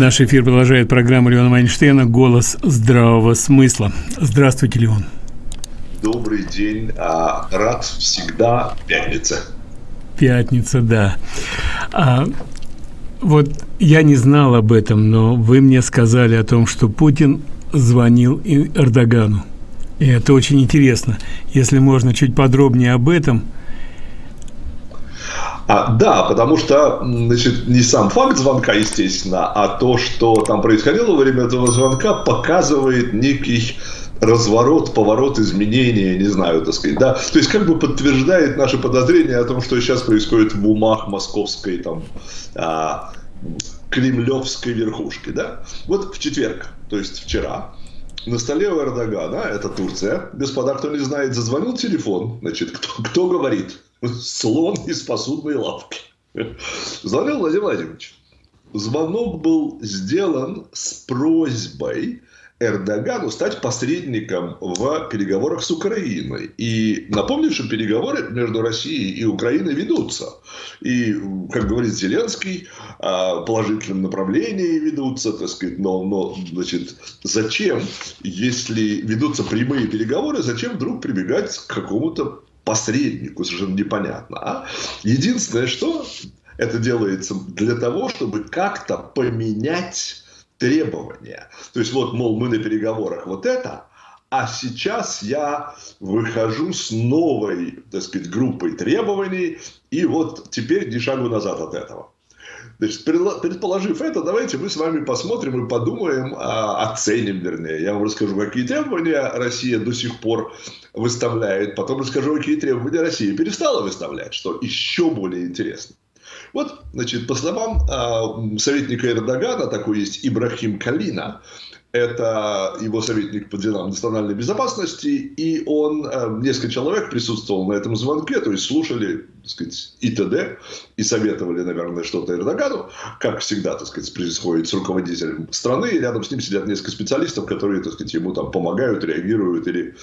Наш эфир продолжает программа Леона Майнштейна «Голос здравого смысла». Здравствуйте, Леон. Добрый день. А, рад всегда пятница. Пятница, да. А, вот я не знал об этом, но вы мне сказали о том, что Путин звонил Эрдогану. И это очень интересно. Если можно чуть подробнее об этом – а, да, потому что, значит, не сам факт звонка, естественно, а то, что там происходило во время этого звонка, показывает некий разворот, поворот, изменения, не знаю, так сказать, да, то есть как бы подтверждает наши подозрения о том, что сейчас происходит в умах московской, там, а, кремлевской верхушки, да. Вот в четверг, то есть вчера, на столе у Эрдогана, это Турция, господа, кто не знает, зазвонил телефон, значит, кто, кто говорит? слон из посудной лавки. Звонил Владимир Владимирович. Звонок был сделан с просьбой Эрдогану стать посредником в переговорах с Украиной. И напомню, что переговоры между Россией и Украиной ведутся. И, как говорит Зеленский, а, положительном направлении ведутся, так сказать, но, но значит, зачем, если ведутся прямые переговоры, зачем вдруг прибегать к какому-то посреднику, совершенно непонятно. А? Единственное, что это делается для того, чтобы как-то поменять требования. То есть, вот, мол, мы на переговорах вот это, а сейчас я выхожу с новой, так сказать, группой требований, и вот теперь ни шагу назад от этого. Значит, предположив это, давайте мы с вами посмотрим и подумаем, а, оценим, вернее. Я вам расскажу, какие требования Россия до сих пор выставляет, потом расскажу, какие требования Россия перестала выставлять, что еще более интересно. Вот, значит, по словам э, советника Эрдогана, такой есть Ибрахим Калина, это его советник по делам национальной безопасности, и он, э, несколько человек присутствовал на этом звонке, то есть слушали, так сказать, ИТД и советовали, наверное, что-то Эрдогану, как всегда, так сказать, происходит с руководителем страны, и рядом с ним сидят несколько специалистов, которые, так сказать, ему там помогают, реагируют или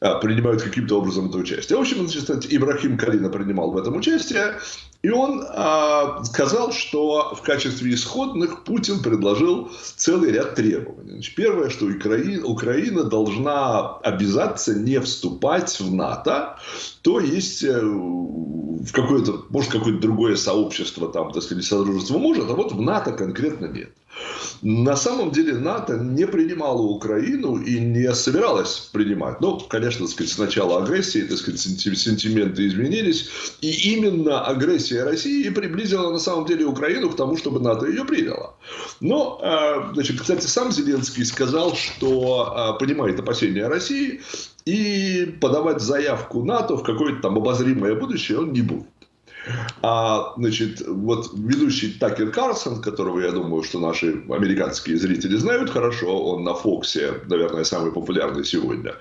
а, принимают каким-то образом это участие. В общем, значит, Ибрахим Калина принимал в этом участие, и он а, сказал, что в качестве исходных Путин предложил целый ряд требований. Значит, первое, что Украина, Украина должна обязаться не вступать в НАТО, то есть э, в какое-то, может, какое-то другое сообщество, там, так сказать, содружество может, а вот в НАТО конкретно нет. На самом деле НАТО не принимало Украину и не собиралось принимать. Ну, конечно, так сказать, с агрессии, так сказать, сентименты изменились. И именно агрессия России приблизила на самом деле Украину к тому, чтобы НАТО ее приняло. Но, а, значит, кстати, сам Зеленский сказал, что а, понимает опасения России и подавать заявку НАТО в какое-то там обозримое будущее он не будет. А, значит, вот ведущий Такер Карлсон, которого, я думаю, что наши американские зрители знают хорошо, он на Фоксе, наверное, самый популярный сегодня,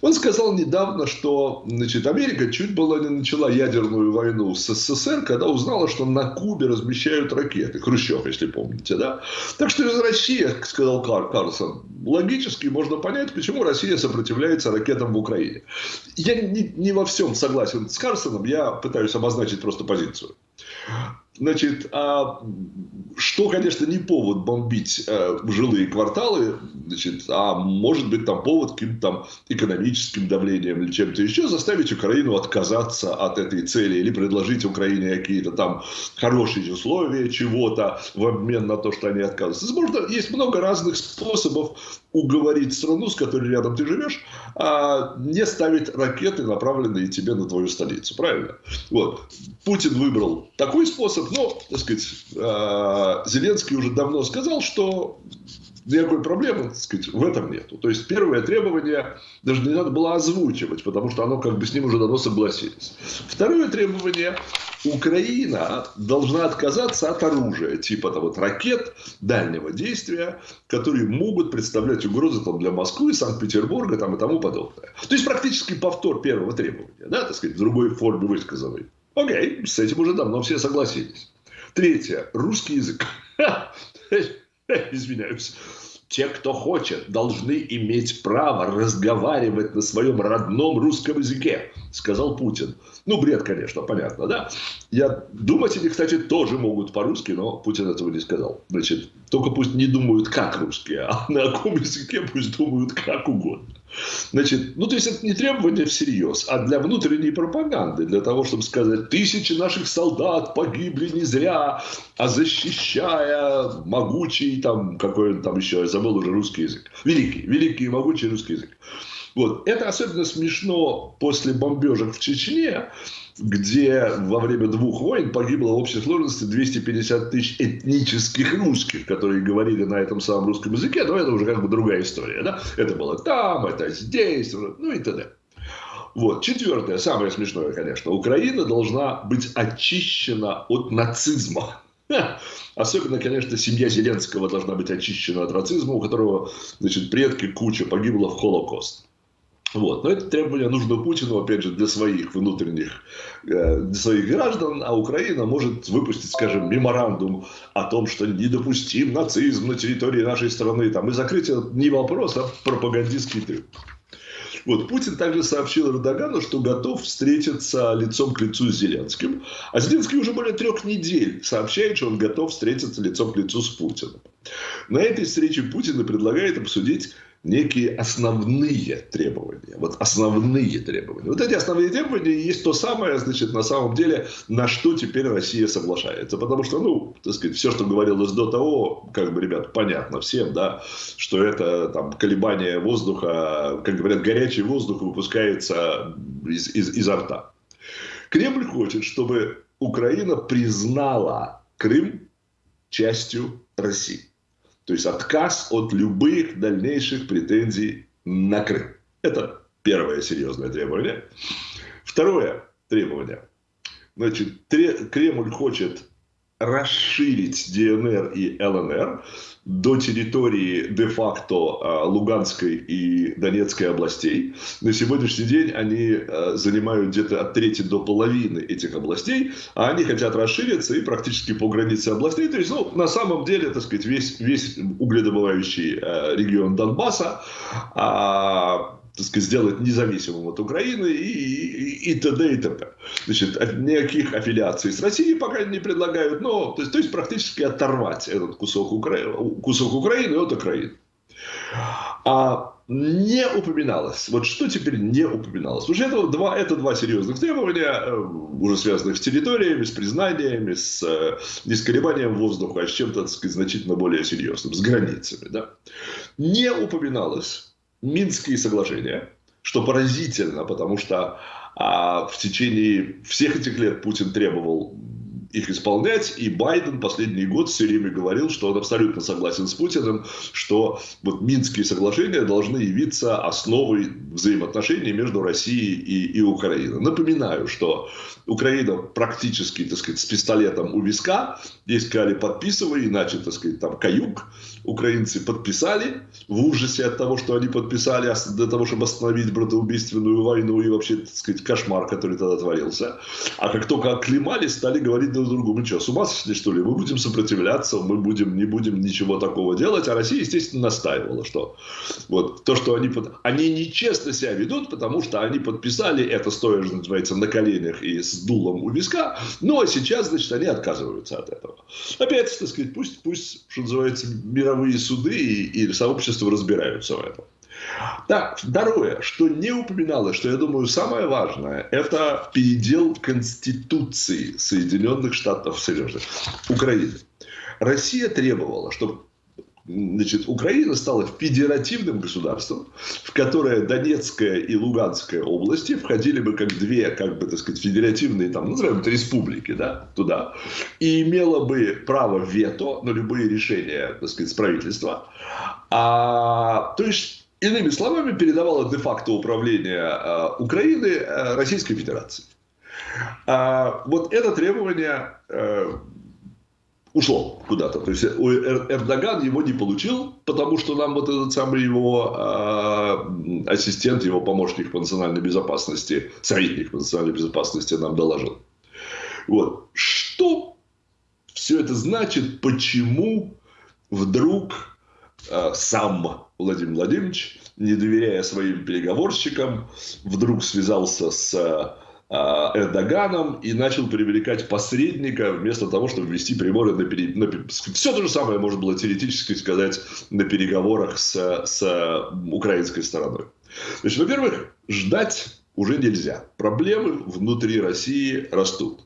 он сказал недавно, что значит, Америка чуть было не начала ядерную войну с СССР, когда узнала, что на Кубе размещают ракеты. Хрущев, если помните, да? Так что из России, сказал Карлсон, логически можно понять, почему Россия сопротивляется ракетам в Украине. Я не, не во всем согласен с Карлсоном, я пытаюсь обозначить просто позицию. Значит, а что, конечно, не повод бомбить э, жилые кварталы, значит, а может быть там повод каким-то там экономическим давлением или чем-то еще заставить Украину отказаться от этой цели или предложить Украине какие-то там хорошие условия чего-то в обмен на то, что они отказываются. Можно, есть много разных способов уговорить страну, с которой рядом ты живешь, а не ставить ракеты, направленные тебе на твою столицу. Правильно? Вот. Путин выбрал такой способ, но, так сказать, а, Зеленский уже давно сказал, что никакой проблемы, так сказать, в этом нету. То есть первое требование даже не надо было озвучивать, потому что оно как бы с ним уже давно согласились. Второе требование Украина должна отказаться от оружия, типа там, вот, ракет дальнего действия, которые могут представлять угрозу там, для Москвы, Санкт-Петербурга там, и тому подобное. То есть практически повтор первого требования, да, так сказать, в другой форме высказанной. Окей, с этим уже давно все согласились. Третье. Русский язык. Извиняюсь те, кто хочет, должны иметь право разговаривать на своем родном русском языке, сказал Путин. Ну, бред, конечно, понятно, да? Я думать они, кстати, тоже могут по-русски, но Путин этого не сказал. Значит, только пусть не думают как русские, а на каком языке пусть думают как угодно. Значит, ну, то есть, это не требование всерьез, а для внутренней пропаганды, для того, чтобы сказать, тысячи наших солдат погибли не зря, а защищая могучий, там, какой он там еще, я забыл уже русский язык. Великий, великий и могучий русский язык. Вот. Это особенно смешно после бомбежек в Чечне, где во время двух войн погибло в общей сложности 250 тысяч этнических русских, которые говорили на этом самом русском языке, но это уже как бы другая история. Да? Это было там, это здесь, ну и т.д. Вот. Четвертое, самое смешное, конечно. Украина должна быть очищена от нацизма. Особенно, конечно, семья Зеленского должна быть очищена от нацизма, у которого, значит, предки куча погибла в Холокост. Вот. Но это требование нужно Путину, опять же, для своих внутренних, э, для своих граждан, а Украина может выпустить, скажем, меморандум о том, что недопустим нацизм на территории нашей страны, там, и закрыть это не вопрос, а пропагандистский трюк. Вот. Путин также сообщил Эрдогану, что готов встретиться лицом к лицу с Зеленским. А Зеленский уже более трех недель сообщает, что он готов встретиться лицом к лицу с Путиным. На этой встрече Путин предлагает обсудить некие основные требования. Вот основные требования. Вот эти основные требования есть то самое, значит, на самом деле, на что теперь Россия соглашается. Потому что, ну, так сказать, все, что говорилось до того, как бы, ребят, понятно всем, да, что это там колебание воздуха, как говорят, горячий воздух выпускается из, из, изо рта. Кремль хочет, чтобы Украина признала Крым частью России. То есть отказ от любых дальнейших претензий на Крым. Это первое серьезное требование. Второе требование. Значит, Кремль хочет расширить ДНР и ЛНР до территории де-факто а, Луганской и Донецкой областей. На сегодняшний день они а, занимают где-то от трети до половины этих областей, а они хотят расшириться и практически по границе областей. То есть, ну, на самом деле, так сказать, весь, весь угледобывающий а, регион Донбасса так сказать, сделать независимым от Украины и, и, и т.д. и т.п. Значит, никаких аффилиаций с Россией пока не предлагают, но, то есть, то есть практически оторвать этот кусок, Укра... кусок Украины от Украины. А не упоминалось. Вот что теперь не упоминалось? Уже это два, это два серьезных требования, э, уже связанных с территориями, с признаниями, с, э, не с колебанием воздуха, а с чем-то, значительно более серьезным, с границами. Да? Не упоминалось Минские соглашения, что поразительно, потому что а, в течение всех этих лет Путин требовал их исполнять. И Байден последний год все время говорил, что он абсолютно согласен с Путиным, что вот Минские соглашения должны явиться основой взаимоотношений между Россией и, и Украиной. Напоминаю, что Украина практически, так сказать, с пистолетом у виска. Здесь сказали, подписывай, иначе, так сказать, там каюк. Украинцы подписали в ужасе от того, что они подписали для того, чтобы остановить братоубийственную войну и вообще, так сказать, кошмар, который тогда творился. А как только оклемали, стали говорить друг другу, мы что, с ума сошли, что ли? Мы будем сопротивляться, мы будем, не будем ничего такого делать. А Россия, естественно, настаивала, что вот то, что они, они нечестно себя ведут, потому что они подписали это, стоя, что называется, на коленях и с дулом у виска. Ну, а сейчас, значит, они отказываются от этого. Опять, так сказать, пусть, пусть что называется, мировые суды и, и сообщества разбираются в этом. Так, второе, что не упоминалось, что я думаю самое важное, это передел Конституции Соединенных Штатов Союза Украины. Россия требовала, чтобы значит, Украина стала федеративным государством, в которое Донецкая и Луганская области входили бы как две, как бы, так сказать, федеративные, там, назовем это республики, да, туда, и имела бы право вето на любые решения, так сказать, с правительства. А, то есть, Иными словами, передавала де-факто управление э, Украины э, Российской Федерации. А, вот это требование э, ушло куда-то. То есть Эрдоган его не получил, потому что нам вот этот самый его ассистент, его помощник по национальной безопасности, советник по национальной безопасности нам доложил. Вот. Что все это значит, почему вдруг сам Владимир Владимирович, не доверяя своим переговорщикам, вдруг связался с э, Эрдоганом и начал привлекать посредника вместо того, чтобы вести переговоры на, пере... на все то же самое можно было теоретически сказать на переговорах с, с украинской стороной. Значит, во-первых, ждать уже нельзя. Проблемы внутри России растут.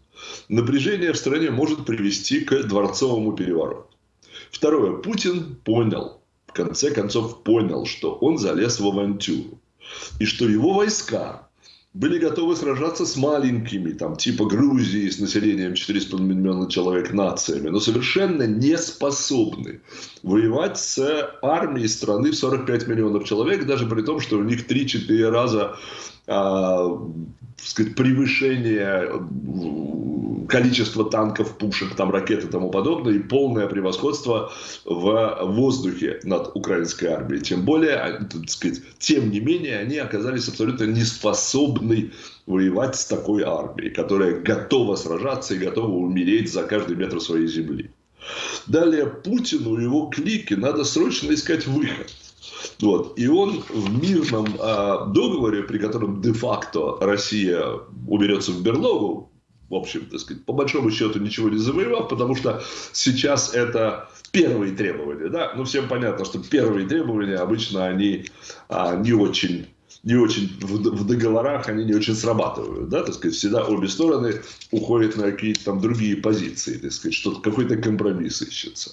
Напряжение в стране может привести к дворцовому перевороту. Второе. Путин понял, конце концов понял, что он залез в авантюру. И что его войска были готовы сражаться с маленькими, там, типа Грузии, с населением 4,5 миллиона человек нациями, но совершенно не способны воевать с армией страны в 45 миллионов человек, даже при том, что у них 3-4 раза сказать, превышение количества танков, пушек, там, ракет и тому подобное, и полное превосходство в воздухе над украинской армией. Тем более, а, так сказать, тем не менее, они оказались абсолютно не способны воевать с такой армией, которая готова сражаться и готова умереть за каждый метр своей земли. Далее Путину и его клике надо срочно искать выход – вот. И он в мирном э, договоре, при котором де-факто Россия уберется в берлогу, в общем, так сказать, по большому счету ничего не завоевав, потому что сейчас это первые требования, да, ну всем понятно, что первые требования обычно они а, не очень не очень в, в договорах они не очень срабатывают, да, так сказать, всегда обе стороны уходят на какие-то там другие позиции, так сказать, что какой-то компромисс ищется.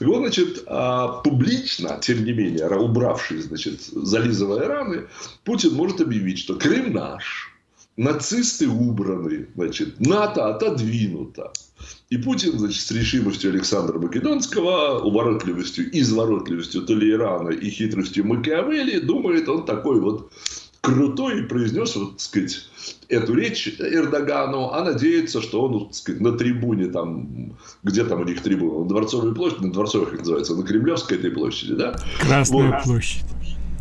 И вот, значит, а, публично, тем не менее, убравшись, значит, зализывая раны, Путин может объявить, что Крым наш, нацисты убраны, значит, НАТО отодвинуто. И Путин, значит, с решимостью Александра Македонского, уворотливостью, изворотливостью Толейрана и хитростью Макиавелли, думает, он такой вот крутой и произнес, вот, так сказать, эту речь Эрдогану, а надеется, что он, так сказать, на трибуне там, где там у них трибуна, на Дворцовой площади, на Дворцовой, как называется, на Кремлевской этой площади, да? Красная вот. площадь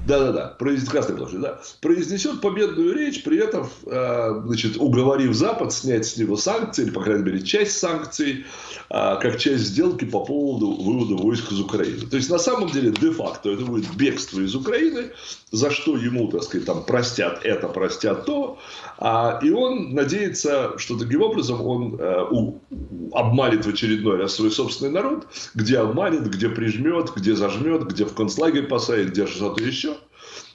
да-да-да, Красной площади, да, произнесет победную речь, при этом, э, значит, уговорив Запад снять с него санкции, или, по крайней мере, часть санкций, э, как часть сделки по поводу вывода войск из Украины. То есть, на самом деле, де-факто это будет бегство из Украины, за что ему, так сказать, там, простят это, простят то, а, и он надеется, что таким образом он э, обманет в очередной раз свой собственный народ, где обманет, где прижмет, где зажмет, где в концлагерь посадит, где что-то еще.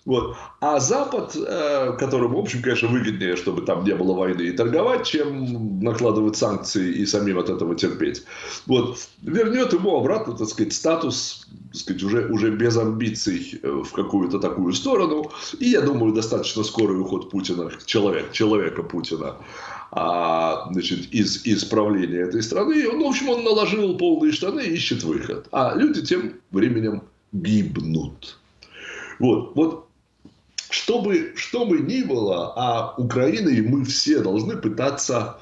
Вот. А Запад, э, которому, в общем, конечно, выгоднее, чтобы там не было войны и торговать, чем накладывать санкции и самим от этого терпеть, вот, вернет ему обратно, так сказать, статус, так сказать, уже, уже без амбиций э, в какую-то такую сторону. И, я думаю, достаточно скорый уход Путина, человек, человека Путина, а, значит, из, из правления этой страны. Он, в общем, он наложил полные штаны и ищет выход. А люди тем временем гибнут. Вот, вот что бы, что бы ни было, а Украина и мы все должны пытаться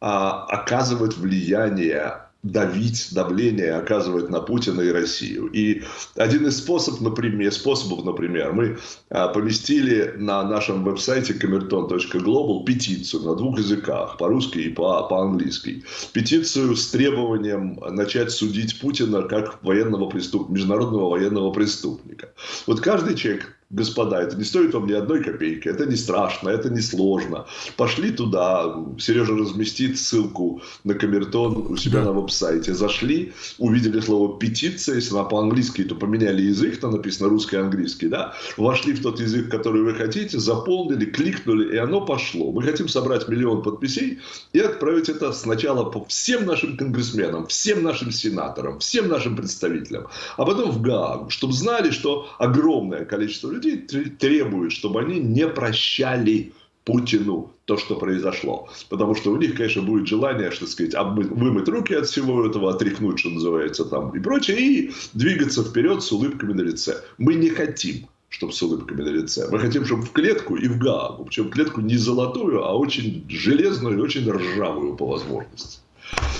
а, оказывать влияние давить, давление оказывать на Путина и Россию. И один из способов, например, способов, например, мы а, поместили на нашем веб-сайте kamerton.global петицию на двух языках, по-русски и по-английски. Петицию с требованием начать судить Путина как военного преступ... международного военного преступника. Вот каждый человек господа, это не стоит вам ни одной копейки, это не страшно, это не сложно. Пошли туда, Сережа разместит ссылку на камертон у себя да. на веб-сайте. Зашли, увидели слово петиция, если она по-английски, то поменяли язык, там написано русский и английский, да, вошли в тот язык, который вы хотите, заполнили, кликнули, и оно пошло. Мы хотим собрать миллион подписей и отправить это сначала по всем нашим конгрессменам, всем нашим сенаторам, всем нашим представителям, а потом в Гаагу, чтобы знали, что огромное количество людей людей требуют, чтобы они не прощали Путину то, что произошло. Потому что у них, конечно, будет желание, что сказать, обмыть, вымыть руки от всего этого, отряхнуть, что называется, там и прочее, и двигаться вперед с улыбками на лице. Мы не хотим чтобы с улыбками на лице. Мы хотим, чтобы в клетку и в Гаагу. Причем клетку не золотую, а очень железную и очень ржавую по возможности.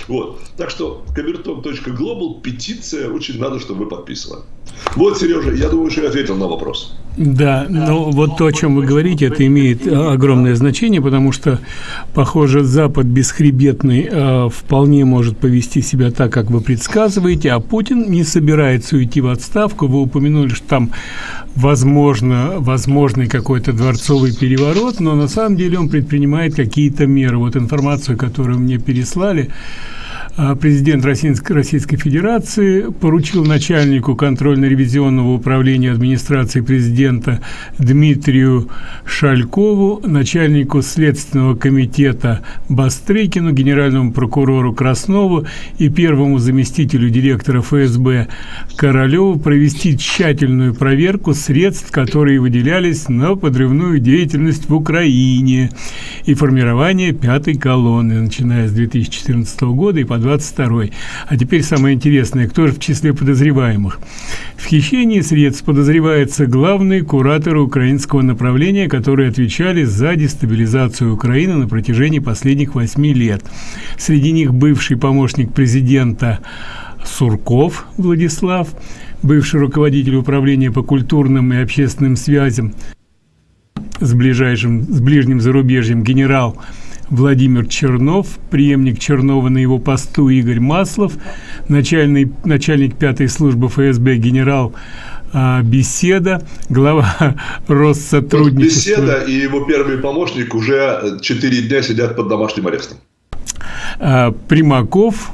Вот. Так что камертон.глобал петиция очень надо, чтобы вы подписывали. Вот, Сережа, я думаю, что я ответил на вопрос. Да, но вот то, о чем вы говорите, это имеет огромное значение, потому что, похоже, Запад бесхребетный э, вполне может повести себя так, как вы предсказываете, а Путин не собирается уйти в отставку. Вы упомянули, что там возможно, возможный какой-то дворцовый переворот, но на самом деле он предпринимает какие-то меры. Вот информацию, которую мне переслали, президент Российской, Российской Федерации поручил начальнику контрольно-ревизионного управления администрации президента Дмитрию Шалькову, начальнику Следственного комитета Бастрыкину, генеральному прокурору Краснову и первому заместителю директора ФСБ Королеву провести тщательную проверку средств, которые выделялись на подрывную деятельность в Украине. И формирование пятой колонны, начиная с 2014 года и по 22 А теперь самое интересное, кто же в числе подозреваемых? В хищении средств подозревается главный куратор украинского направления, которые отвечали за дестабилизацию Украины на протяжении последних восьми лет. Среди них бывший помощник президента Сурков Владислав, бывший руководитель управления по культурным и общественным связям с ближайшим с ближним зарубежьем генерал Владимир Чернов, преемник Чернова на его посту Игорь Маслов, начальный, начальник пятой службы ФСБ генерал а, Беседа, глава Россотрудничества. Беседа и его первый помощник уже 4 дня сидят под домашним арестом. А, Примаков,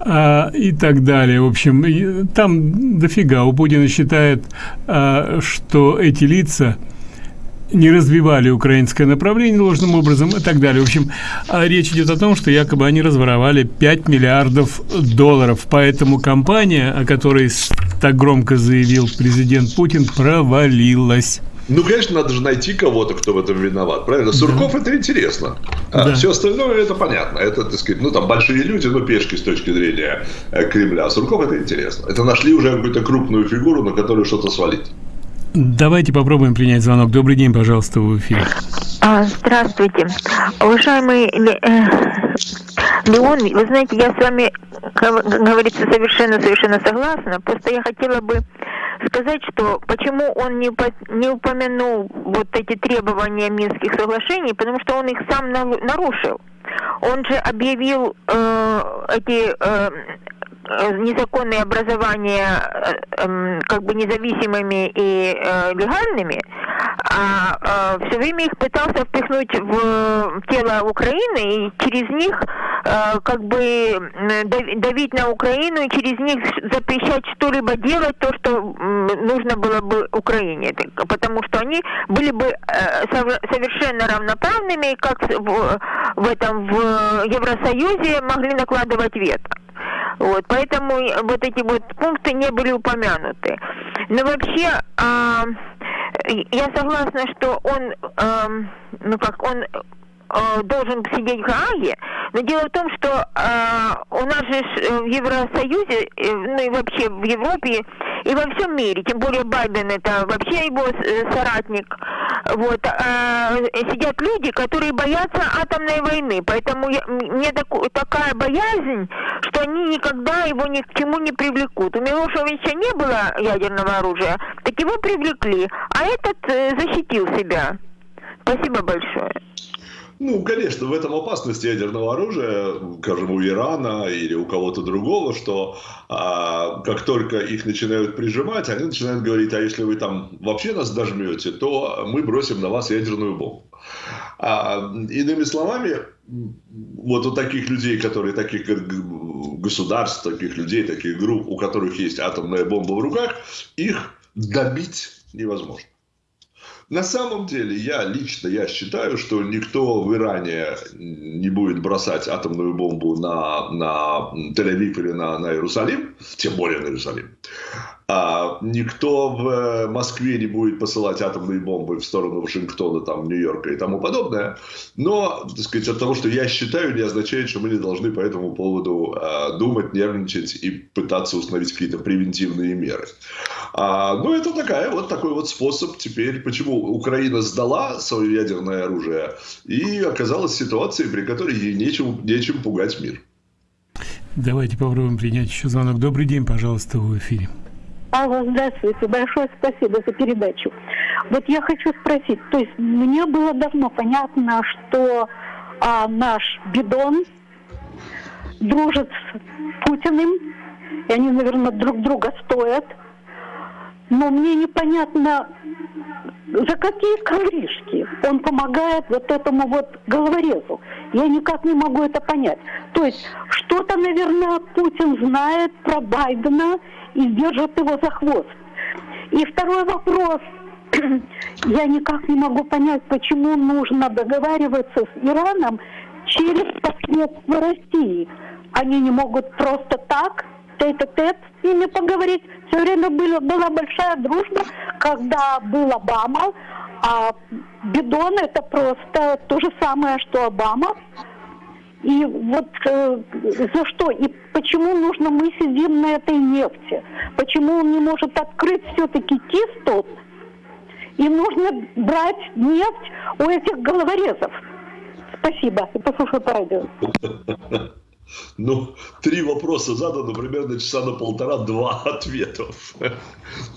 а, и так далее. В общем, там дофига. У Путина считает, а, что эти лица – не развивали украинское направление должным образом и так далее. В общем, а речь идет о том, что якобы они разворовали 5 миллиардов долларов. Поэтому компания, о которой так громко заявил президент Путин, провалилась. Ну, конечно, надо же найти кого-то, кто в этом виноват, правильно? Сурков да. это интересно. А да. все остальное это понятно. Это, так сказать, ну там большие люди, ну пешки с точки зрения э, Кремля. Сурков это интересно. Это нашли уже какую-то крупную фигуру, на которую что-то свалить. Давайте попробуем принять звонок. Добрый день, пожалуйста, в эфире. А, здравствуйте. Уважаемый э, Леон, вы знаете, я с вами, говорится, совершенно-совершенно согласна. Просто я хотела бы сказать, что почему он не, не упомянул вот эти требования Минских соглашений, потому что он их сам нарушил. Он же объявил э, эти Э, незаконные образования э, эм, как бы независимыми и э, легальными, а все время их пытался впихнуть в тело Украины и через них как бы давить на Украину и через них запрещать что-либо делать, то, что нужно было бы Украине, потому что они были бы совершенно равноправными, как в этом в Евросоюзе могли накладывать вето. Вот, поэтому вот эти вот пункты не были упомянуты. Но вообще, а, я согласна, что он, а, ну как, он Э, должен сидеть в Гааге, но дело в том, что э, у нас же э, в Евросоюзе, э, ну и вообще в Европе и во всем мире, тем более Байден это вообще его э, соратник, вот, э, сидят люди, которые боятся атомной войны, поэтому я, мне так, такая боязнь, что они никогда его ни к чему не привлекут. У Милошевича не было ядерного оружия, так его привлекли, а этот э, защитил себя. Спасибо большое. Ну, конечно, в этом опасность ядерного оружия, скажем, у Ирана или у кого-то другого, что а, как только их начинают прижимать, они начинают говорить, а если вы там вообще нас дожмете, то мы бросим на вас ядерную бомбу. А, иными словами, вот у таких людей, которые, таких государств, таких людей, таких групп, у которых есть атомная бомба в руках, их добить невозможно. На самом деле, я лично я считаю, что никто в Иране не будет бросать атомную бомбу на, на Тель-Авив или на, на Иерусалим, тем более на Иерусалим. А никто в э, Москве не будет посылать атомные бомбы в сторону Вашингтона, там, Нью-Йорка и тому подобное. Но, так сказать, от того, что я считаю, не означает, что мы не должны по этому поводу э, думать, нервничать и пытаться установить какие-то превентивные меры. А, ну, это такая, вот такой вот способ теперь, почему Украина сдала свое ядерное оружие и оказалась в ситуации, при которой ей нечем, нечем пугать мир. Давайте попробуем принять еще звонок. Добрый день, пожалуйста, в эфире. Алла, здравствуйте. Большое спасибо за передачу. Вот я хочу спросить, то есть мне было давно понятно, что а, наш бидон дружит с Путиным, и они, наверное, друг друга стоят. Но мне непонятно, за какие ковришки он помогает вот этому вот головорезу. Я никак не могу это понять. То есть что-то, наверное, Путин знает про Байдена и держит его за хвост. И второй вопрос. Я никак не могу понять, почему нужно договариваться с Ираном через посредство России. Они не могут просто так тет-а-тет с ними поговорить. Все время было, была большая дружба, когда был Обама, а Бидон это просто то же самое, что Обама. И вот э, за что? И почему нужно мы сидим на этой нефти? Почему он не может открыть все-таки кистот? И нужно брать нефть у этих головорезов. Спасибо. И послушаю по радио. Ну, три вопроса задано, примерно часа на полтора-два ответов.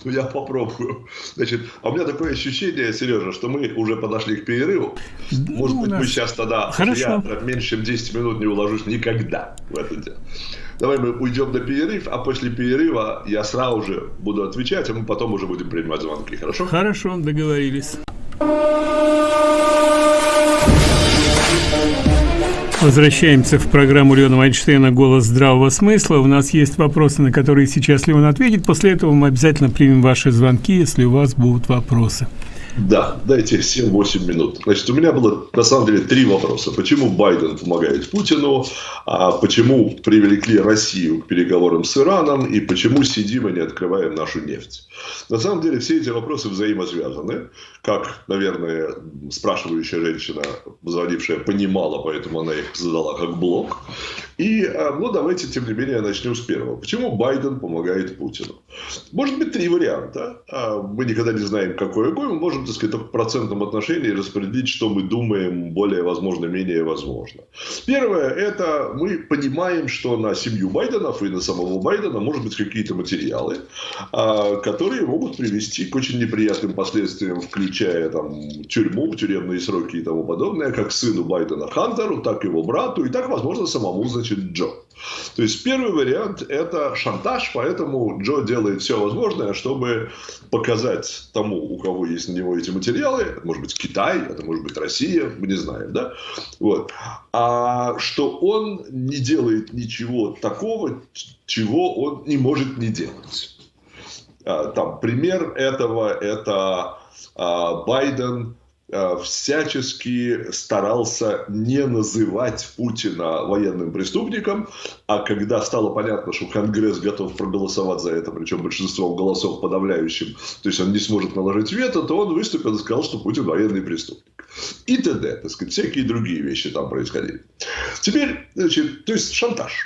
Ну, я попробую. Значит, а у меня такое ощущение, Сережа, что мы уже подошли к перерыву. Может ну, быть, нас... мы сейчас тогда... Хорошо. Я меньше, чем 10 минут не уложусь никогда в это дело. Давай мы уйдем на перерыв, а после перерыва я сразу же буду отвечать, а мы потом уже будем принимать звонки. Хорошо? Хорошо, договорились. Возвращаемся в программу Леона Вайнштейна «Голос здравого смысла». У нас есть вопросы, на которые сейчас Леон ответит. После этого мы обязательно примем ваши звонки, если у вас будут вопросы. Да, дайте 7-8 минут. Значит, у меня было на самом деле три вопроса. Почему Байден помогает Путину, а почему привлекли Россию к переговорам с Ираном и почему сидим и не открываем нашу нефть. На самом деле все эти вопросы взаимосвязаны. Как, наверное, спрашивающая женщина, звонившая, понимала, поэтому она их задала как блок. И, а, ну, давайте, тем не менее, начнем с первого. Почему Байден помогает Путину? Может быть, три варианта. А, мы никогда не знаем, какой мы можем, так сказать, в процентном отношении распределить, что мы думаем более возможно, менее возможно. Первое, это мы понимаем, что на семью Байденов и на самого Байдена может быть какие-то материалы, а, которые могут привести к очень неприятным последствиям, включая там, тюрьму, тюремные сроки и тому подобное, как сыну Байдена Хантеру, так его брату, и так, возможно, самому, значит Джо. То есть первый вариант – это шантаж, поэтому Джо делает все возможное, чтобы показать тому, у кого есть на него эти материалы, это может быть Китай, это может быть Россия, мы не знаем, да, вот, а что он не делает ничего такого, чего он не может не делать. А, там пример этого – это а, Байден – Э, всячески старался не называть Путина военным преступником, а когда стало понятно, что Конгресс готов проголосовать за это, причем большинством голосов подавляющим, то есть он не сможет наложить вето, то он выступил и сказал, что Путин военный преступник. И т.д. Так сказать, всякие другие вещи там происходили. Теперь, значит, то есть шантаж.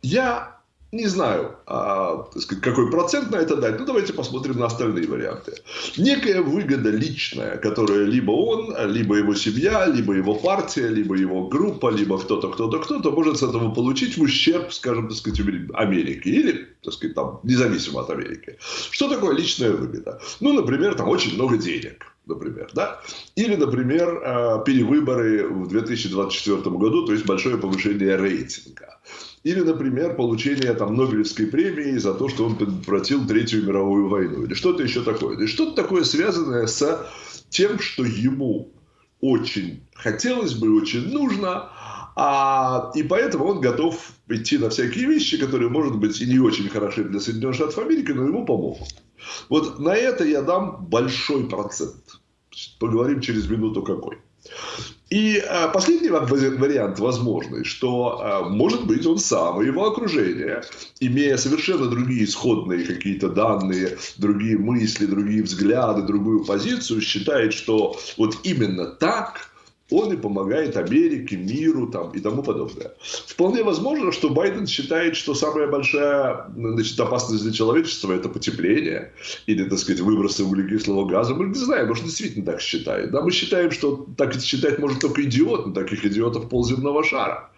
Я не знаю, а, сказать, какой процент на это дать. Ну, давайте посмотрим на остальные варианты. Некая выгода личная, которая либо он, либо его семья, либо его партия, либо его группа, либо кто-то, кто-то, кто-то может с этого получить в ущерб, скажем, так сказать, Америки. Или, так сказать, там, независимо от Америки. Что такое личная выгода? Ну, например, там очень много денег например, да? Или, например, а, перевыборы в 2024 году, то есть большое повышение рейтинга. Или, например, получение там, Нобелевской премии за то, что он предотвратил Третью мировую войну. Или что-то еще такое. Или что-то такое связанное с тем, что ему очень хотелось бы, очень нужно, а, и поэтому он готов идти на всякие вещи, которые, может быть, и не очень хороши для Соединенных Штатов Америки, но ему помогут. Вот на это я дам большой процент. Поговорим через минуту какой. И а, последний вариант возможный, что, а, может быть, он сам и его окружение, имея совершенно другие исходные какие-то данные, другие мысли, другие взгляды, другую позицию, считает, что вот именно так – он и помогает Америке, миру там, и тому подобное. Вполне возможно, что Байден считает, что самая большая значит, опасность для человечества – это потепление или, так сказать, выбросы углекислого газа. Мы не знаем, может, действительно так считает. Да? Мы считаем, что так считать может только идиот, но таких идиотов полземного шара.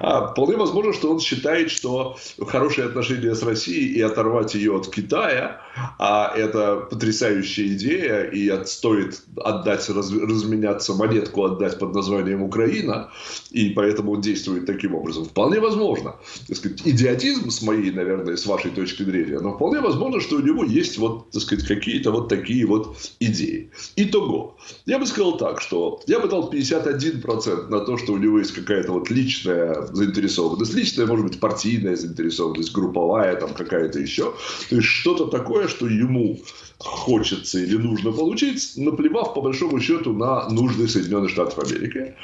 А вполне возможно, что он считает, что хорошие отношения с Россией и оторвать ее от Китая, а это потрясающая идея, и стоит отдать, раз, разменяться, монетку отдать под названием Украина, и поэтому он действует таким образом. Вполне возможно. Так сказать, идиотизм с моей, наверное, с вашей точки зрения, но вполне возможно, что у него есть вот, так сказать, какие-то вот такие вот идеи. Итого. Я бы сказал так, что я бы дал 51% на то, что у него есть какая-то вот личная заинтересованность. Личная, может быть, партийная заинтересованность, групповая, там какая-то еще. То есть, что-то такое, что ему хочется или нужно получить, наплевав по большому счету на нужды Соединенных Штатов Америки.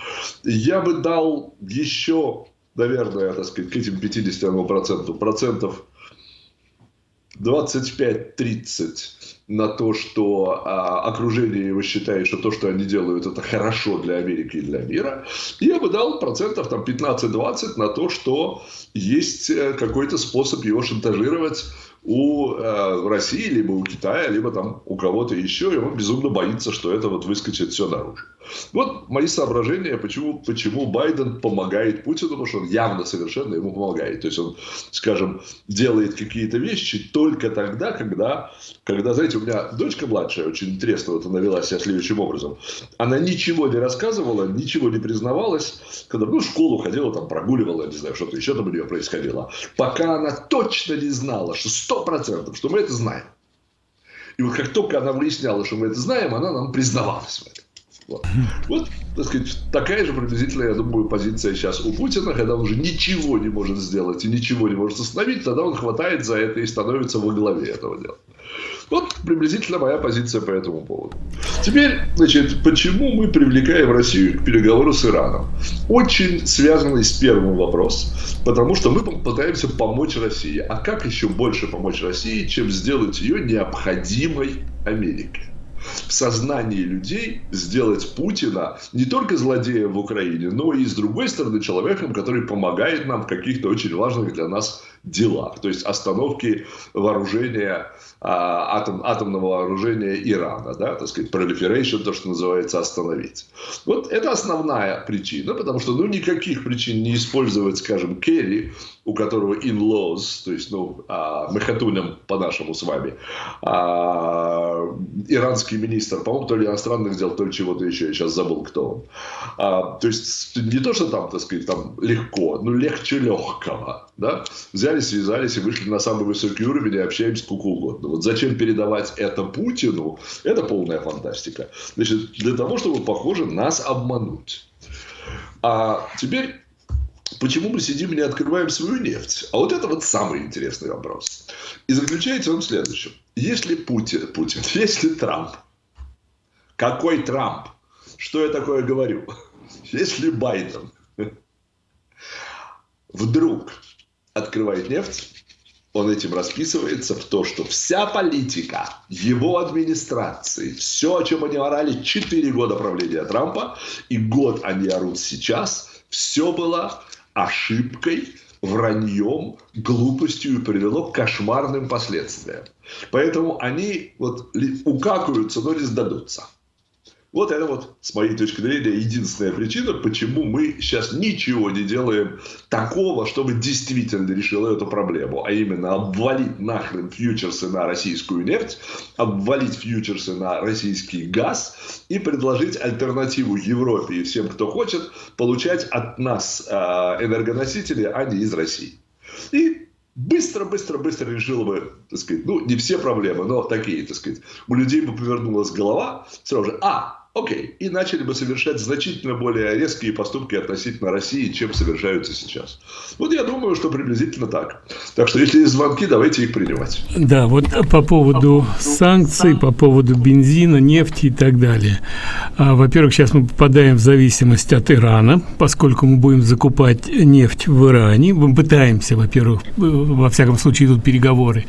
Я бы дал еще, наверное, так сказать, к этим 51% процентов 25-30 на то, что а, окружение его считает, что то, что они делают, это хорошо для Америки и для мира. И я бы дал процентов там, 15-20 на то, что есть э, какой-то способ его шантажировать у э, России, либо у Китая, либо там у кого-то еще, и он безумно боится, что это вот выскочит все наружу. Вот мои соображения, почему, почему Байден помогает Путину, потому что он явно совершенно ему помогает. То есть он, скажем, делает какие-то вещи только тогда, когда, когда, знаете, у меня дочка младшая очень интересно вот она вела себя следующим образом. Она ничего не рассказывала, ничего не признавалась, когда ну, в школу ходила, там прогуливала, не знаю, что-то еще там у нее происходило, пока она точно не знала, что сто процентов, что мы это знаем. И вот как только она выясняла, что мы это знаем, она нам признавалась в этом. Вот. вот, так сказать, такая же приблизительно, я думаю, позиция сейчас у Путина, когда он уже ничего не может сделать и ничего не может остановить, тогда он хватает за это и становится во главе этого дела. Вот приблизительно моя позиция по этому поводу. Теперь, значит, почему мы привлекаем Россию к переговору с Ираном? Очень связанный с первым вопрос, потому что мы пытаемся помочь России. А как еще больше помочь России, чем сделать ее необходимой Америке? в сознании людей сделать Путина не только злодеем в Украине, но и, с другой стороны, человеком, который помогает нам в каких-то очень важных для нас делах. То есть остановки вооружения атом, атомного вооружения Ирана, да, так сказать, proliferation, то, что называется, остановить. Вот это основная причина, потому что, ну, никаких причин не использовать, скажем, Керри, у которого in-laws, то есть, ну, а, мы хатуням по-нашему с вами, а, иранский министр, по-моему, то ли иностранных дел, то ли чего-то еще, я сейчас забыл, кто он. А, то есть, не то, что там, так сказать, там легко, но легче легкого, да, взяли, связались и вышли на самый высокий уровень и общаемся сколько угодно. Вот зачем передавать это Путину, это полная фантастика. Значит, для того, чтобы, похоже, нас обмануть. А теперь Почему мы сидим и не открываем свою нефть? А вот это вот самый интересный вопрос. И заключается он в следующем. Если Путин, Путин, если Трамп, какой Трамп? Что я такое говорю? Если Байден вдруг открывает нефть, он этим расписывается в то, что вся политика его администрации, все, о чем они орали 4 года правления Трампа, и год они орут сейчас, все было ошибкой, враньем, глупостью и привело к кошмарным последствиям. Поэтому они вот укакаются, но не сдадутся. Вот это вот, с моей точки зрения, единственная причина, почему мы сейчас ничего не делаем такого, чтобы действительно решило эту проблему. А именно обвалить нахрен фьючерсы на российскую нефть, обвалить фьючерсы на российский газ и предложить альтернативу Европе и всем, кто хочет, получать от нас э, энергоносители, а не из России. И быстро-быстро-быстро решила бы, так сказать, ну, не все проблемы, но такие, так сказать, у людей бы повернулась голова сразу же, а, Окей. И начали бы совершать значительно более резкие поступки относительно России, чем совершаются сейчас. Вот я думаю, что приблизительно так. Так что, если есть звонки, давайте их принимать. Да, вот по поводу санкций, по поводу бензина, нефти и так далее. А, во-первых, сейчас мы попадаем в зависимость от Ирана, поскольку мы будем закупать нефть в Иране. Мы пытаемся, во-первых, во всяком случае идут переговоры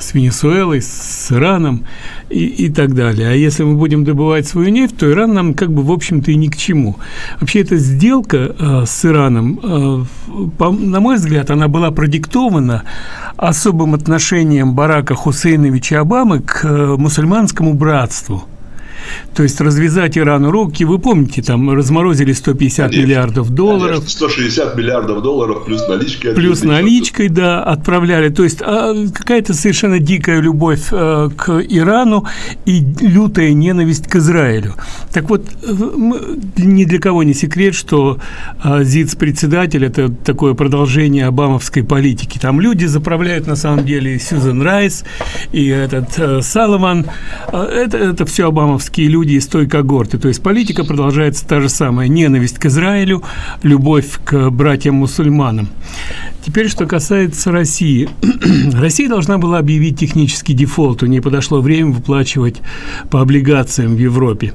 с Венесуэлой, с Ираном и, и так далее. А если мы будем добывать свою нефть, то Иран нам как бы в общем-то и ни к чему. Вообще эта сделка э, с Ираном, э, по, на мой взгляд, она была продиктована особым отношением Барака Хусейновича Обамы к э, мусульманскому братству. То есть развязать Ирану руки, вы помните, там разморозили 150 конечно, миллиардов долларов. Конечно, 160 миллиардов долларов плюс наличкой. Плюс наличкой, да, отправляли. То есть а, какая-то совершенно дикая любовь а, к Ирану и лютая ненависть к Израилю. Так вот, ни для кого не секрет, что а, ЗИЦ-председатель – это такое продолжение обамовской политики. Там люди заправляют, на самом деле, Сьюзен Райс и этот а, Салливан. Это, это все обамовские люди из той когорты. То есть политика продолжается та же самая. Ненависть к Израилю, любовь к братьям-мусульманам. Теперь, что касается России. Россия должна была объявить технический дефолт. У нее подошло время выплачивать по облигациям в Европе.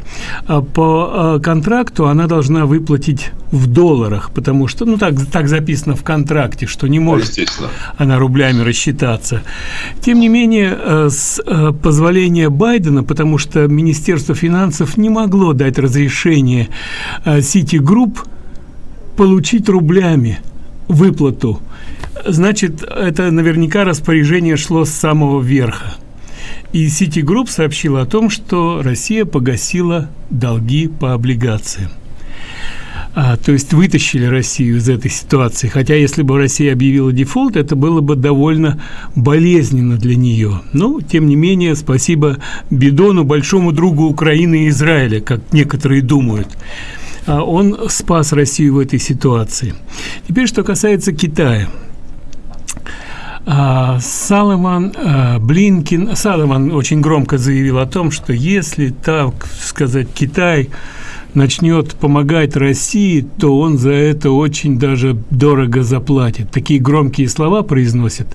А по а, контракту она должна выплатить в долларах, потому что, ну, так, так записано в контракте, что не может она рублями рассчитаться. Тем не менее, э, с э, позволения Байдена, потому что Министерство финансов не могло дать разрешение Citigroup э, получить рублями выплату значит, это наверняка распоряжение шло с самого верха. И Citigroup сообщила о том, что Россия погасила долги по облигациям. А, то есть вытащили Россию из этой ситуации. Хотя если бы Россия объявила дефолт, это было бы довольно болезненно для нее. Но, тем не менее, спасибо Бидону, большому другу Украины и Израиля, как некоторые думают. А он спас Россию в этой ситуации. Теперь, что касается Китая – а, а, Блинкин, Салливан очень громко заявил о том, что если, так сказать, Китай начнет помогать России, то он за это очень даже дорого заплатит. Такие громкие слова произносят.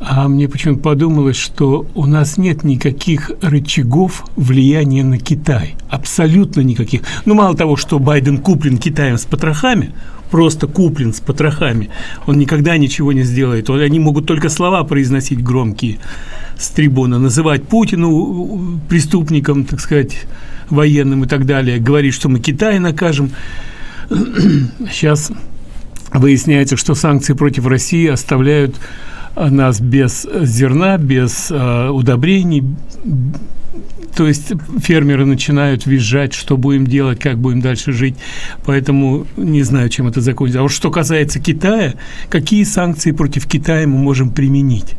А мне почему-то подумалось, что у нас нет никаких рычагов влияния на Китай. Абсолютно никаких. Ну, мало того, что Байден куплен Китаем с потрохами, просто куплен с потрохами. Он никогда ничего не сделает. Они могут только слова произносить громкие с трибуны, называть Путину преступником, так сказать, военным и так далее, говорить, что мы Китай накажем. Сейчас выясняется, что санкции против России оставляют нас без зерна, без э, удобрений, то есть фермеры начинают визжать, что будем делать, как будем дальше жить. Поэтому не знаю, чем это закончится. А вот что касается Китая, какие санкции против Китая мы можем применить?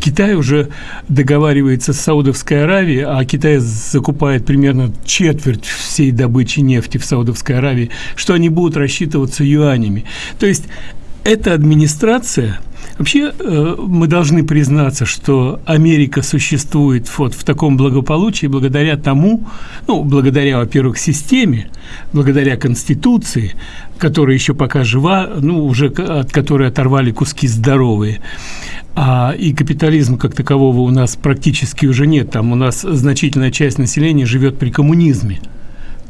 Китай уже договаривается с Саудовской Аравией, а Китай закупает примерно четверть всей добычи нефти в Саудовской Аравии, что они будут рассчитываться юанями. То есть эта администрация Вообще, э, мы должны признаться, что Америка существует вот в таком благополучии благодаря тому, ну, благодаря, во-первых, системе, благодаря Конституции, которая еще пока жива, ну, уже от которой оторвали куски здоровые. А и капитализма как такового у нас практически уже нет. Там у нас значительная часть населения живет при коммунизме.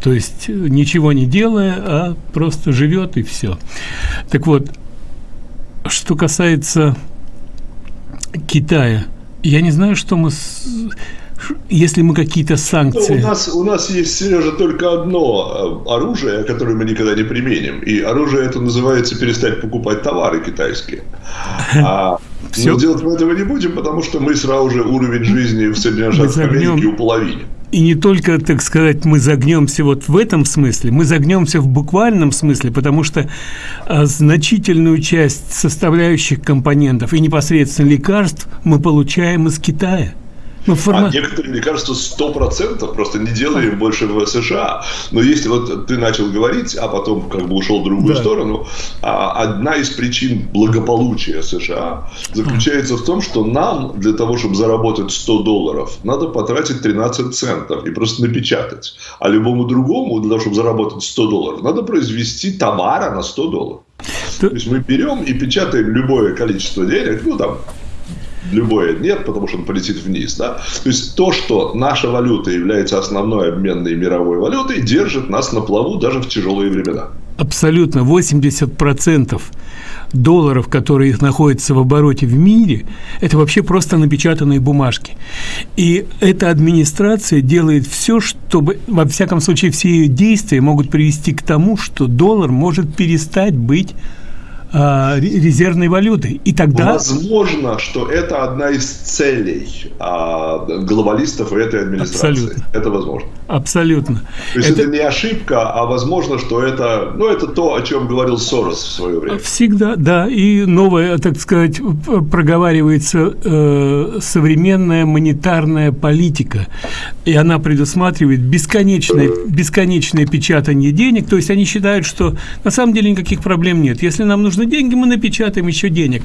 То есть ничего не делая, а просто живет и все. Так вот, что касается Китая, я не знаю, что мы... С... Если мы какие-то санкции... Ну, у, нас, у нас есть, Сережа, только одно э, оружие, которое мы никогда не применим. И оружие это называется перестать покупать товары китайские. А, Все. Но делать мы этого не будем, потому что мы сразу же уровень жизни в Соединенных Штатах Америки уполовиним. И не только, так сказать, мы загнемся вот в этом смысле, мы загнемся в буквальном смысле, потому что а, значительную часть составляющих компонентов и непосредственно лекарств мы получаем из Китая. Ну, форма... А некоторые лекарства сто процентов просто не делаем больше в США. Но если вот ты начал говорить, а потом как бы ушел в другую да. сторону, а одна из причин благополучия США заключается в том, что нам для того, чтобы заработать 100 долларов, надо потратить 13 центов и просто напечатать. А любому другому, для того, чтобы заработать 100 долларов, надо произвести товара на 100 долларов. То есть мы берем и печатаем любое количество денег, ну там любое нет, потому что он полетит вниз. Да? То есть то, что наша валюта является основной обменной мировой валютой, держит нас на плаву даже в тяжелые времена. Абсолютно. 80% долларов, которые находятся в обороте в мире, это вообще просто напечатанные бумажки. И эта администрация делает все, чтобы, во всяком случае, все ее действия могут привести к тому, что доллар может перестать быть а, резервной валюты. И тогда... Возможно, что это одна из целей а, глобалистов и этой администрации. Абсолютно. Это возможно. Абсолютно. То есть это... это не ошибка, а возможно, что это, ну, это то, о чем говорил Сорос в свое время. Всегда, да. И новое, так сказать, проговаривается э, современная монетарная политика. И она предусматривает бесконечное, бесконечное печатание денег. То есть они считают, что на самом деле никаких проблем нет. Если нам нужны деньги, мы напечатаем еще денег.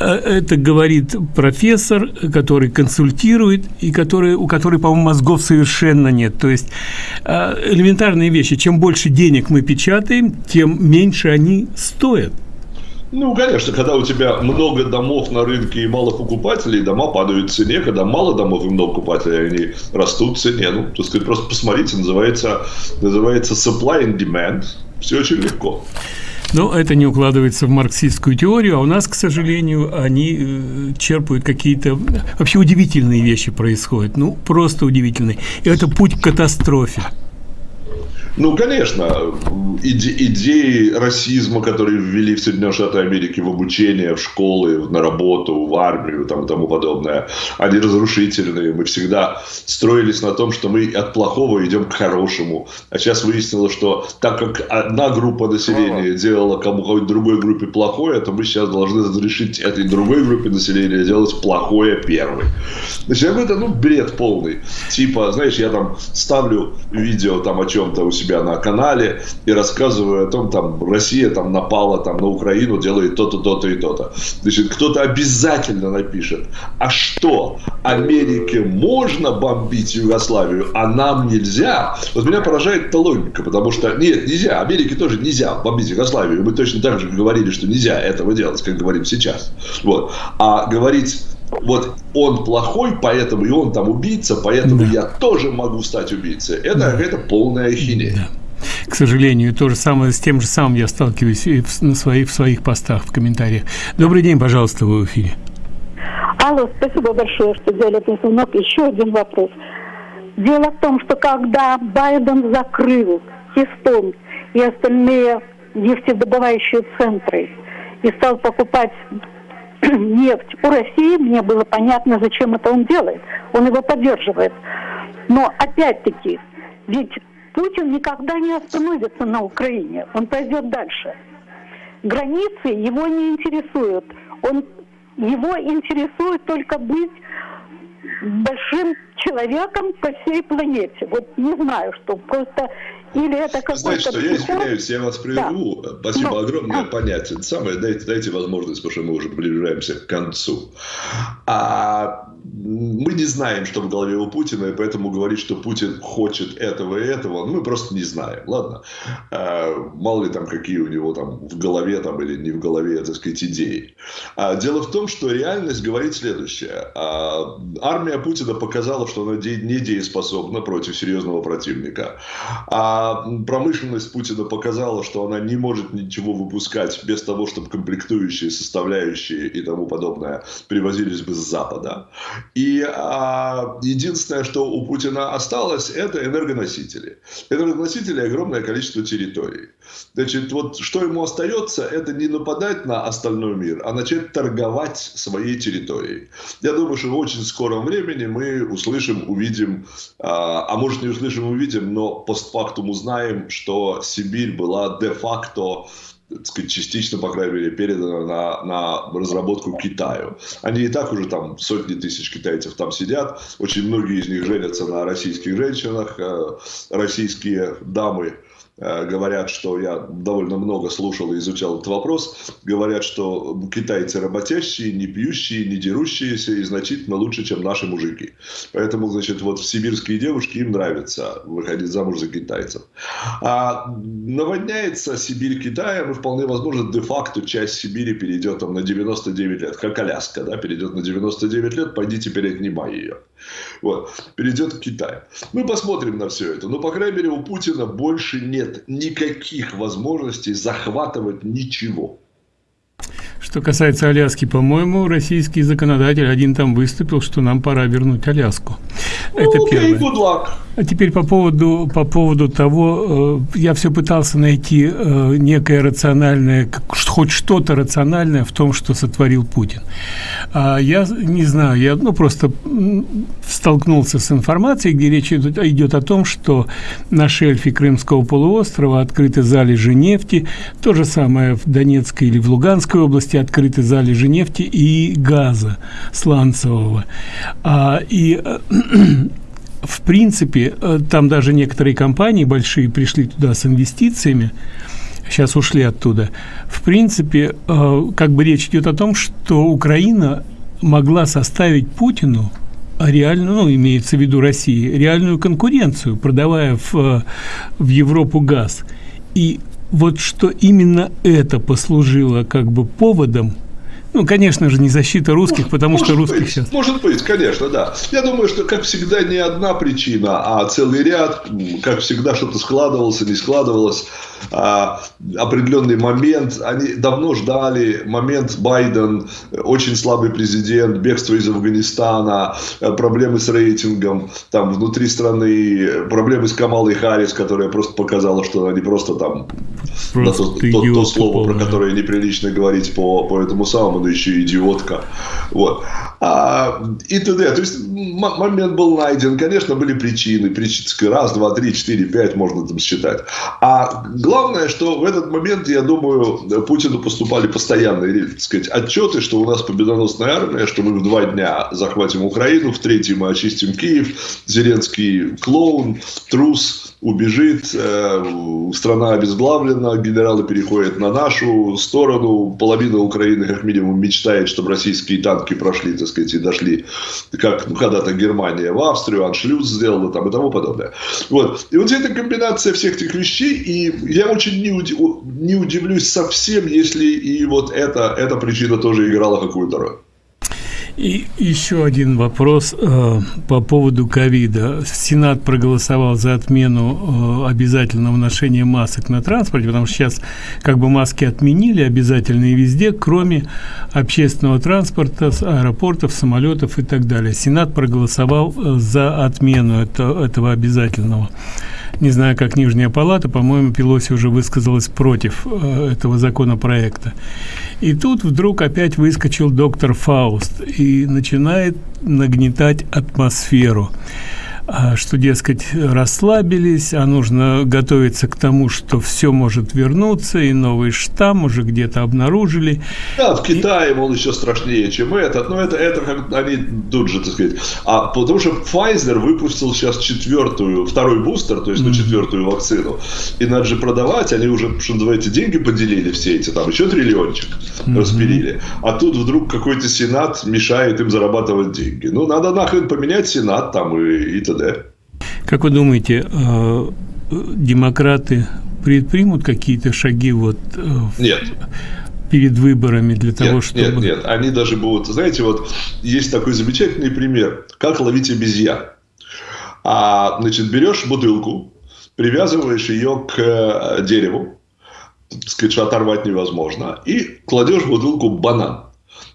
Э, это говорит профессор, который консультирует, и который, у которой, по-моему, мозгов совершенно нет. То есть э, элементарные вещи. Чем больше денег мы печатаем, тем меньше они стоят. Ну, конечно, когда у тебя много домов на рынке и мало покупателей, дома падают в цене. Когда мало домов и много покупателей, они растут в цене. Ну, так сказать, просто посмотрите, называется, называется supply and demand. Все очень легко. Но это не укладывается в марксистскую теорию, а у нас, к сожалению, они э, черпают какие-то вообще удивительные вещи происходят, ну просто удивительные. И это путь к катастрофе. Ну, конечно, иде идеи расизма, которые ввели в Соединенные Штаты Америки в обучение, в школы, на работу, в армию там, и тому подобное, они разрушительные. Мы всегда строились на том, что мы от плохого идем к хорошему. А сейчас выяснилось, что так как одна группа населения делала кому-то другой группе плохое, то мы сейчас должны разрешить этой другой группе населения делать плохое первой. Значит, это ну, бред полный. Типа, знаешь, я там ставлю видео там о чем-то у себя себя на канале и рассказываю о том, там, Россия там напала там, на Украину, делает то-то, то-то и то-то. Значит, кто-то обязательно напишет, а что, Америке можно бомбить Югославию, а нам нельзя? Вот меня поражает эта логика, потому что, нет, нельзя, Америке тоже нельзя бомбить Югославию. Мы точно так же говорили, что нельзя этого делать, как говорим сейчас. Вот. А говорить вот он плохой, поэтому и он там убийца, поэтому да. я тоже могу стать убийцей. Это да. это полная ахинея. Да. К сожалению, то же самое с тем же самым я сталкиваюсь и в, на своих, в своих постах, в комментариях. Добрый день, пожалуйста, вы в эфире. Алло, спасибо большое, что взяли этот звонок. Еще один вопрос. Дело в том, что когда Байден закрыл Кистон и остальные нефтедобывающие центры и стал покупать нефть у России, мне было понятно, зачем это он делает. Он его поддерживает. Но опять-таки, ведь Путин никогда не остановится на Украине. Он пойдет дальше. Границы его не интересуют. Он, его интересует только быть большим человеком по всей планете. Вот не знаю, что просто или это какой-то... Знаете что, я извиняюсь, я вас прерву. Да. Спасибо ну, огромное. А... Понятие. Самое, дайте, дайте возможность, потому что мы уже приближаемся к концу. А мы не знаем, что в голове у Путина, и поэтому говорить, что Путин хочет этого и этого, мы просто не знаем. Ладно? А, мало ли там, какие у него там в голове там или не в голове, так сказать, идеи. А, дело в том, что реальность говорит следующее. А, армия Путина показала, что она недееспособна против серьезного противника. А промышленность Путина показала, что она не может ничего выпускать без того, чтобы комплектующие, составляющие и тому подобное привозились бы с Запада. И а, единственное, что у Путина осталось, это энергоносители. Энергоносители огромное количество территорий. Значит, вот что ему остается, это не нападать на остальной мир, а начать торговать своей территорией. Я думаю, что в очень скором времени мы услышим, увидим, а, а может не услышим, увидим, но постфактум узнаем, что Сибирь была де-факто сказать, частично, по крайней мере, передано на, на разработку Китаю. Они и так уже там сотни тысяч китайцев там сидят. Очень многие из них женятся на российских женщинах. Э, российские дамы говорят, что я довольно много слушал и изучал этот вопрос, говорят, что китайцы работящие, не пьющие, не дерущиеся и значительно лучше, чем наши мужики. Поэтому, значит, вот сибирские девушки им нравится выходить замуж за китайцев. А наводняется Сибирь Китаем, и вполне возможно, де-факто часть Сибири перейдет там на 99 лет, как Аляска, да, перейдет на 99 лет, пойди теперь отнимай ее. Вот, перейдет к Китаю. Мы посмотрим на все это. Но, по крайней мере, у Путина больше нет никаких возможностей захватывать ничего. Что касается Аляски, по-моему, российский законодатель один там выступил, что нам пора вернуть Аляску. Ну, Это первое. Luck. А теперь по поводу, по поводу того, э, я все пытался найти э, некое рациональное, хоть что-то рациональное в том, что сотворил Путин. А я не знаю, я ну, просто столкнулся с информацией, где речь идет, идет о том, что на шельфе Крымского полуострова открыты залежи нефти, то же самое в Донецкой или в Луганской области открыты залежи нефти и газа сланцевого. А, и в принципе, э, там даже некоторые компании большие пришли туда с инвестициями, сейчас ушли оттуда. В принципе, э, как бы речь идет о том, что Украина могла составить Путину реальную, ну, имеется в виду России, реальную конкуренцию, продавая в, э, в Европу газ. И вот что именно это послужило как бы поводом ну, конечно же, не защита русских, может, потому что русских быть, сейчас... Может быть, конечно, да. Я думаю, что, как всегда, не одна причина, а целый ряд. Как всегда, что-то складывалось, не складывалось. А, определенный момент. Они давно ждали момент Байден, очень слабый президент, бегство из Афганистана, проблемы с рейтингом там внутри страны, проблемы с Камалой Харрис, которая просто показала, что не просто там просто да, то, то, то слово, про которое неприлично говорить по, по этому самому, но еще идиотка. Вот. А, и т.д. То есть момент был найден, конечно, были причины, причины раз, два, три, четыре, пять можно там считать. А главное, что в этот момент, я думаю, Путину поступали постоянные, так сказать, отчеты, что у нас победоносная армия, что мы в два дня захватим Украину, в третий мы очистим Киев, Зеленский клоун, трус, убежит, э, страна обезглавлена, генералы переходят на нашу сторону, половина Украины как минимум мечтает, чтобы российские танки прошли, так сказать, и дошли, как ну, когда-то Германия в Австрию, Аншлюз сделала там и тому подобное. Вот. И вот эта комбинация всех этих вещей, и я очень не, удив, не удивлюсь совсем, если и вот эта, эта причина тоже играла какую-то роль. И еще один вопрос э, по поводу ковида. Сенат проголосовал за отмену э, обязательного ношения масок на транспорте, потому что сейчас как бы маски отменили обязательные везде, кроме общественного транспорта, аэропортов, самолетов и так далее. Сенат проголосовал э, за отмену это, этого обязательного не знаю, как Нижняя Палата, по-моему, Пелоси уже высказалась против э, этого законопроекта. И тут вдруг опять выскочил доктор Фауст и начинает нагнетать атмосферу. А, что, дескать, расслабились, а нужно готовиться к тому, что все может вернуться, и новый штамм уже где-то обнаружили. Да, в Китае, и... мол, еще страшнее, чем этот, но это, это как они тут же, так сказать. А потому что Pfizer выпустил сейчас четвертую, второй бустер, то есть ну, четвертую вакцину, и надо же продавать, они уже, что называется, деньги поделили все эти, там еще триллиончик mm-hmm. распилили, а тут вдруг какой-то сенат мешает им зарабатывать деньги. Ну, надо нахрен поменять сенат там и, и т.д. КНДР. Как вы думаете, э, демократы предпримут какие-то шаги вот э, нет. перед выборами для того, нет, чтобы... Нет, нет, они даже будут... Знаете, вот есть такой замечательный пример, как ловить обезьян. А, значит, берешь бутылку, привязываешь ее к э, дереву, так сказать, что оторвать невозможно, и кладешь в бутылку банан.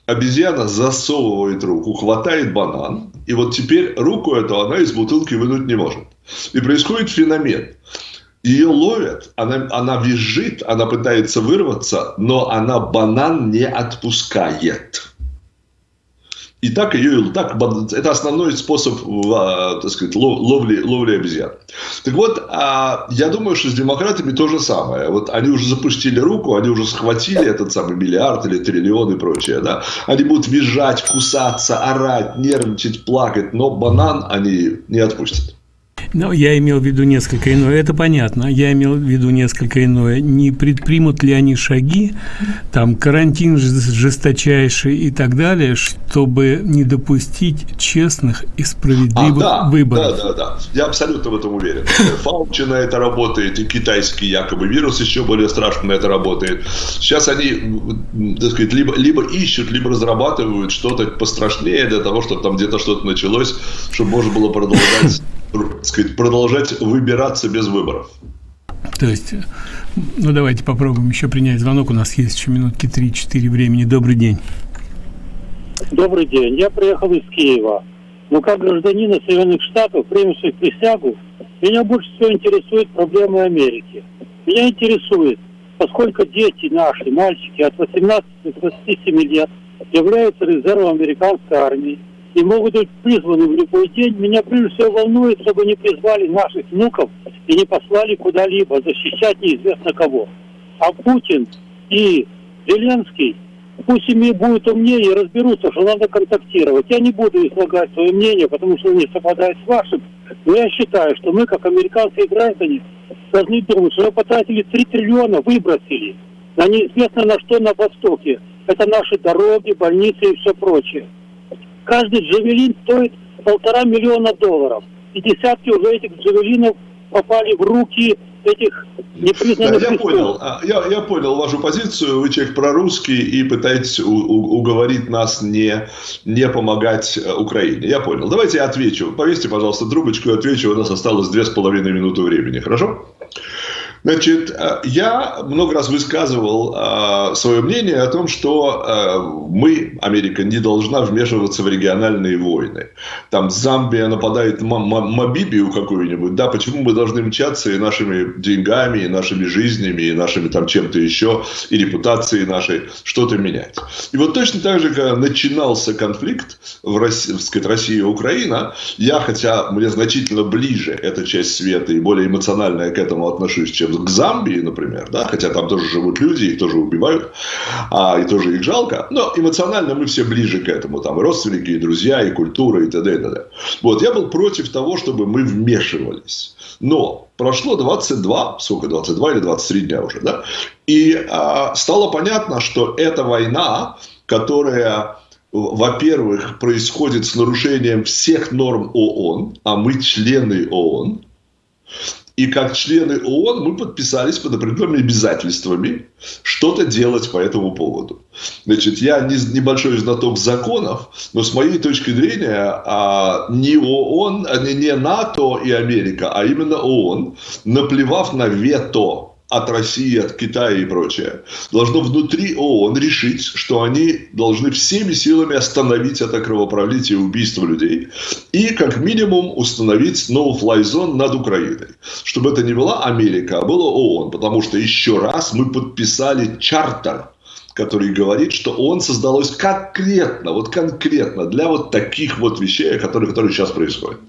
Обезьяна засовывает руку, хватает банан, и вот теперь руку эту она из бутылки вынуть не может. И происходит феномен. Ее ловят, она, она визжит, она пытается вырваться, но она банан не отпускает. И так ее, так, это основной способ, а, так сказать, ловли, ловли обезьян. Так вот, а, я думаю, что с демократами то же самое. Вот они уже запустили руку, они уже схватили этот самый миллиард или триллион и прочее, да. Они будут визжать, кусаться, орать, нервничать, плакать, но банан они не отпустят. Ну, я имел в виду несколько иное. Это понятно. Я имел в виду несколько иное. Не предпримут ли они шаги, там, карантин жесточайший и так далее, чтобы не допустить честных и справедливых а, да, выборов? Да, да, да. Я абсолютно в этом уверен. Фаучи на это работает, и китайский якобы вирус еще более страшно на это работает. Сейчас они, так сказать, либо, либо ищут, либо разрабатывают что-то пострашнее для того, чтобы там где-то что-то началось, чтобы можно было продолжать сказать, продолжать выбираться без выборов. То есть, ну давайте попробуем еще принять звонок. У нас есть еще минутки 3-4 времени. Добрый день. Добрый день. Я приехал из Киева. Но как гражданина Соединенных Штатов, примущих присягу, меня больше всего интересует проблемы Америки. Меня интересует, поскольку дети наши, мальчики от 18 до 27 лет, являются резервом американской армии и могут быть призваны в любой день, меня прежде всего волнует, чтобы не призвали наших внуков и не послали куда-либо защищать неизвестно кого. А Путин и Зеленский пусть ими будет умнее разберутся, что надо контактировать. Я не буду излагать свое мнение, потому что не совпадает с вашим. Но я считаю, что мы, как американские граждане, должны думать, что мы потратили 3 триллиона, выбросили на неизвестно на что на Востоке. Это наши дороги, больницы и все прочее. Каждый джавелин стоит полтора миллиона долларов. И десятки уже этих джавелинов попали в руки этих непризнанных да, я понял, а, я, я понял вашу позицию. Вы человек прорусский и пытаетесь у, у, уговорить нас не, не помогать э, Украине. Я понял. Давайте я отвечу. Повесьте, пожалуйста, трубочку и отвечу. У нас осталось две с половиной минуты времени. Хорошо? Значит, э, я много раз высказывал э, свое мнение о том, что э, мы, Америка, не должна вмешиваться в региональные войны. Там Замбия нападает на Мобибию какую-нибудь, да, почему мы должны мчаться и нашими деньгами, и нашими жизнями, и нашими там чем-то еще, и репутацией нашей что-то менять. И вот точно так же, когда начинался конфликт в России, Россия и Украина, я, хотя мне значительно ближе эта часть света и более эмоционально я к этому отношусь, чем к Замбии, например, да, хотя там тоже живут люди, их тоже убивают, а, и тоже их жалко, но эмоционально мы все ближе к этому, там и родственники, и друзья, и культура, и т.д. т.д. Вот, я был против того, чтобы мы вмешивались. Но прошло 22, сколько, 22 или 23 дня уже, да, и а, стало понятно, что эта война, которая во-первых, происходит с нарушением всех норм ООН, а мы члены ООН, и как члены ООН мы подписались под определенными обязательствами что-то делать по этому поводу. Значит, я не, небольшой знаток законов, но с моей точки зрения а, не ООН, а не, не НАТО и Америка, а именно ООН, наплевав на вето от России, от Китая и прочее, должно внутри ООН решить, что они должны всеми силами остановить это кровопролитие и убийство людей и как минимум установить no-fly zone над Украиной. Чтобы это не была Америка, а было ООН, потому что еще раз мы подписали чартер который говорит, что он создалось конкретно, вот конкретно для вот таких вот вещей, которые, которые сейчас происходят.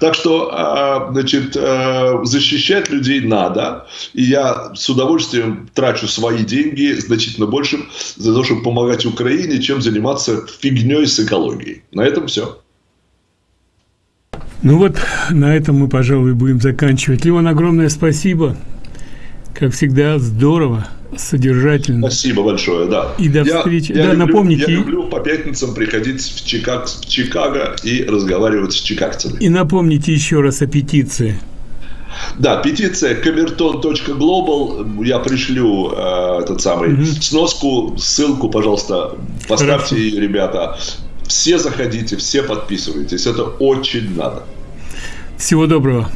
Так что, а, значит, а, защищать людей надо. И я с удовольствием трачу свои деньги значительно больше за то, чтобы помогать Украине, чем заниматься фигней с экологией. На этом все. Ну вот, на этом мы, пожалуй, будем заканчивать. Леон, огромное спасибо. Как всегда, здорово содержательно. Спасибо большое, да. И до я, встречи. Я да, люблю, напомните. Я люблю по пятницам приходить в, Чикаг, в Чикаго и разговаривать с чикагцами. И напомните еще раз о петиции. Да, петиция камертон.глобал. Я пришлю э, этот самый угу. сноску, ссылку, пожалуйста, поставьте ее, ребята. Все заходите, все подписывайтесь. Это очень надо. Всего доброго.